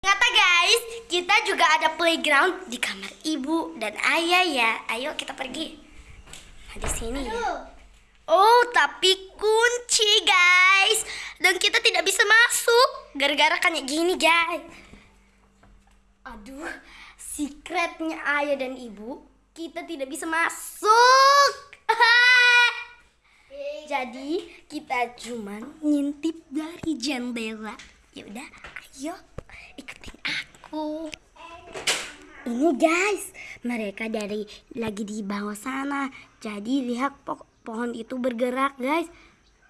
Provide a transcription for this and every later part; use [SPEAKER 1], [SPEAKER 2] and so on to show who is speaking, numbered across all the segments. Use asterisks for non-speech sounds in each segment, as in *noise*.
[SPEAKER 1] Ternyata guys, kita juga ada playground di kamar ibu dan ayah ya. Ayo kita pergi. Nah, di sini ya. Oh, tapi kunci guys. Dan kita tidak bisa masuk gara-gara kayak gini guys. Aduh, secretnya ayah dan ibu, kita tidak bisa masuk. *laughs* Jadi kita cuman ngintip dari jendela. Ya udah, ayo ikutin aku. Ini guys, mereka dari lagi di bawah sana. Jadi lihat po- pohon itu bergerak guys.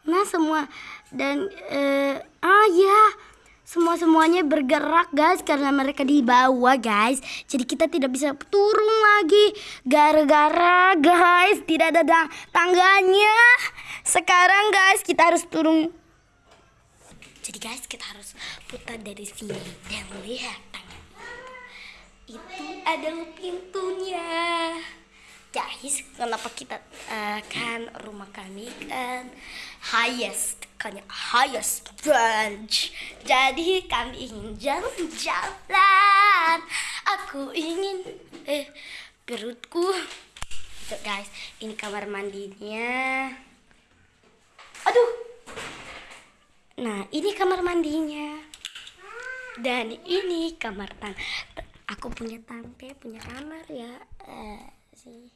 [SPEAKER 1] Nah semua dan eh, ah ya semua semuanya bergerak guys karena mereka di bawah guys. Jadi kita tidak bisa turun lagi gara-gara guys tidak ada da- tangganya. Sekarang guys kita harus turun. Guys kita harus putar dari sini. Dan lihat tangan itu adalah pintunya. Guys kenapa kita eh, kan rumah kami kan highest kan highest branch. Jadi kami ingin jalan-jalan. Aku ingin eh perutku. Guys ini kamar mandinya. Aduh nah ini kamar mandinya. Dan ini kamar tan aku punya tante punya kamar ya. Eh, si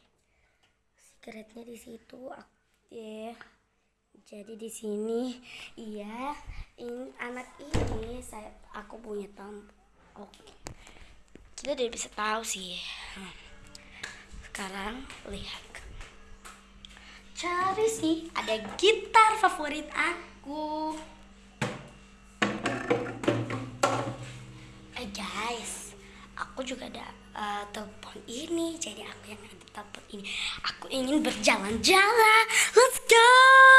[SPEAKER 1] secretnya di situ. Ak- ya jadi di sini iya ini anak ini saya aku punya tante oke. Kita tidak bisa tahu sih. Sekarang lihat. Cari sih ada gitar favorit aku uh, telepon ini jadi aku yang ada telepon ini. Aku ingin berjalan-jalan. Let's go!